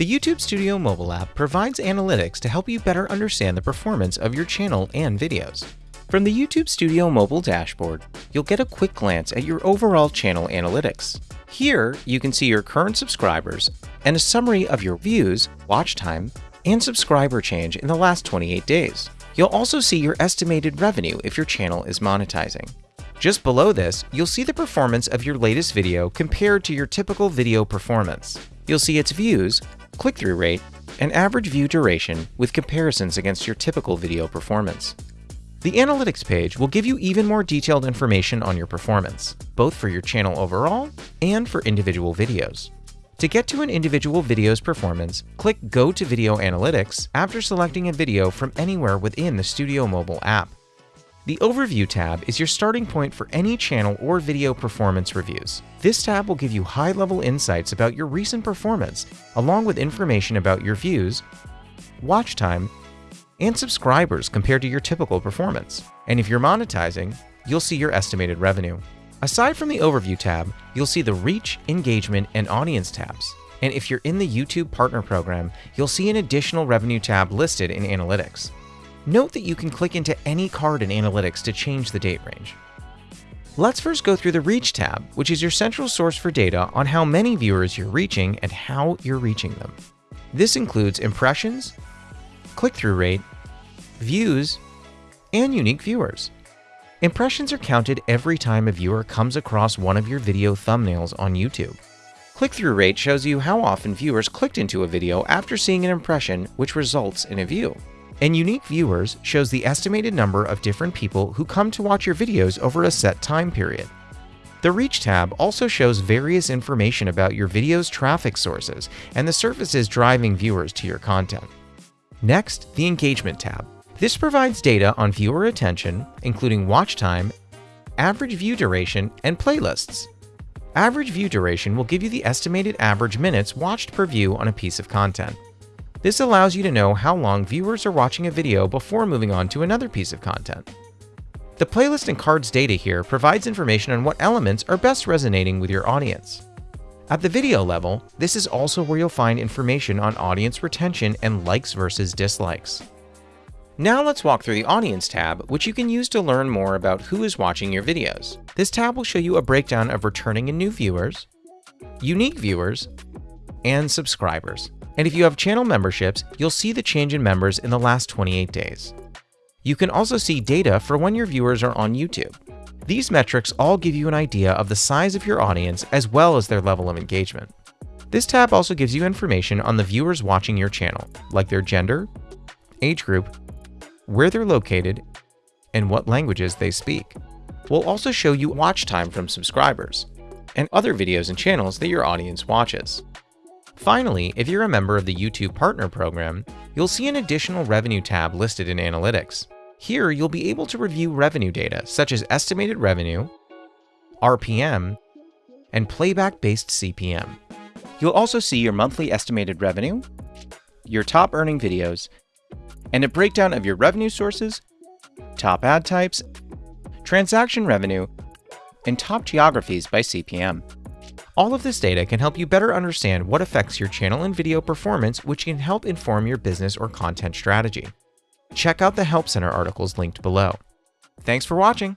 The YouTube Studio mobile app provides analytics to help you better understand the performance of your channel and videos. From the YouTube Studio mobile dashboard, you'll get a quick glance at your overall channel analytics. Here, you can see your current subscribers and a summary of your views, watch time, and subscriber change in the last 28 days. You'll also see your estimated revenue if your channel is monetizing. Just below this, you'll see the performance of your latest video compared to your typical video performance. You'll see its views, click-through rate, and average view duration with comparisons against your typical video performance. The Analytics page will give you even more detailed information on your performance, both for your channel overall and for individual videos. To get to an individual video's performance, click Go to Video Analytics after selecting a video from anywhere within the Studio mobile app. The Overview tab is your starting point for any channel or video performance reviews. This tab will give you high-level insights about your recent performance, along with information about your views, watch time, and subscribers compared to your typical performance. And if you're monetizing, you'll see your estimated revenue. Aside from the Overview tab, you'll see the Reach, Engagement, and Audience tabs. And if you're in the YouTube Partner Program, you'll see an additional revenue tab listed in Analytics. Note that you can click into any card in Analytics to change the date range. Let's first go through the Reach tab, which is your central source for data on how many viewers you're reaching and how you're reaching them. This includes impressions, click-through rate, views, and unique viewers. Impressions are counted every time a viewer comes across one of your video thumbnails on YouTube. Click-through rate shows you how often viewers clicked into a video after seeing an impression, which results in a view. And unique viewers shows the estimated number of different people who come to watch your videos over a set time period. The Reach tab also shows various information about your video's traffic sources and the services driving viewers to your content. Next, the Engagement tab. This provides data on viewer attention, including watch time, average view duration, and playlists. Average view duration will give you the estimated average minutes watched per view on a piece of content. This allows you to know how long viewers are watching a video before moving on to another piece of content. The playlist and cards data here provides information on what elements are best resonating with your audience. At the video level, this is also where you'll find information on audience retention and likes versus dislikes. Now let's walk through the Audience tab, which you can use to learn more about who is watching your videos. This tab will show you a breakdown of returning and new viewers, unique viewers, and subscribers. And if you have channel memberships, you'll see the change in members in the last 28 days. You can also see data for when your viewers are on YouTube. These metrics all give you an idea of the size of your audience as well as their level of engagement. This tab also gives you information on the viewers watching your channel, like their gender, age group, where they're located, and what languages they speak. We'll also show you watch time from subscribers, and other videos and channels that your audience watches. Finally, if you're a member of the YouTube Partner Program, you'll see an additional revenue tab listed in Analytics. Here, you'll be able to review revenue data such as estimated revenue, RPM, and playback-based CPM. You'll also see your monthly estimated revenue, your top earning videos, and a breakdown of your revenue sources, top ad types, transaction revenue, and top geographies by CPM. All of this data can help you better understand what affects your channel and video performance, which can help inform your business or content strategy. Check out the Help Center articles linked below. Thanks for watching!